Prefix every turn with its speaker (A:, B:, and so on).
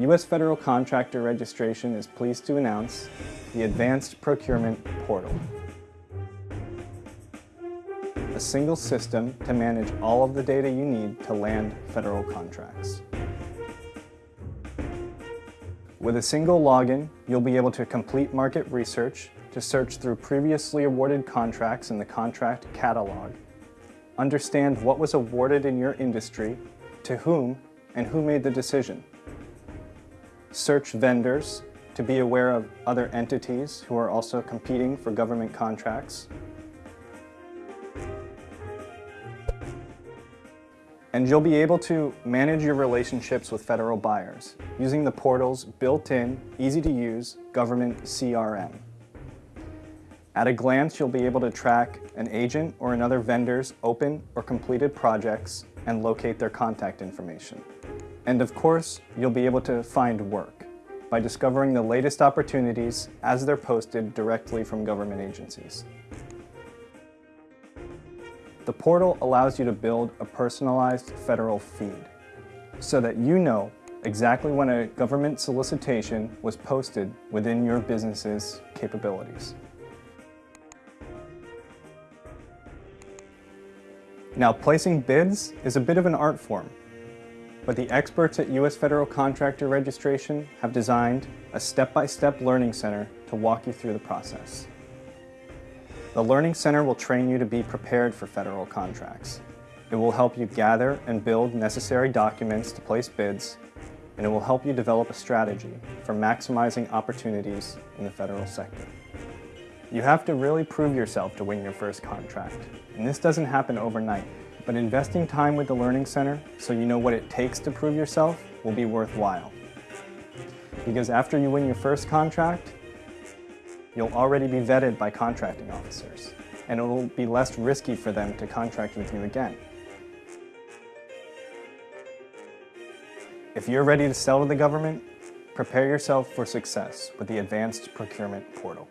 A: U.S. Federal Contractor Registration is pleased to announce the Advanced Procurement Portal. A single system to manage all of the data you need to land federal contracts. With a single login, you'll be able to complete market research, to search through previously awarded contracts in the contract catalog, understand what was awarded in your industry, to whom, and who made the decision. Search vendors to be aware of other entities who are also competing for government contracts. And you'll be able to manage your relationships with federal buyers using the portal's built-in, easy-to-use government CRM. At a glance, you'll be able to track an agent or another vendor's open or completed projects and locate their contact information. And of course, you'll be able to find work by discovering the latest opportunities as they're posted directly from government agencies. The portal allows you to build a personalized federal feed so that you know exactly when a government solicitation was posted within your business's capabilities. Now, placing bids is a bit of an art form, but the experts at U.S. Federal Contractor Registration have designed a step-by-step -step learning center to walk you through the process. The Learning Center will train you to be prepared for federal contracts. It will help you gather and build necessary documents to place bids, and it will help you develop a strategy for maximizing opportunities in the federal sector. You have to really prove yourself to win your first contract, and this doesn't happen overnight. But investing time with the Learning Center so you know what it takes to prove yourself will be worthwhile. Because after you win your first contract, you'll already be vetted by contracting officers, and it will be less risky for them to contract with you again. If you're ready to sell to the government, prepare yourself for success with the Advanced Procurement Portal.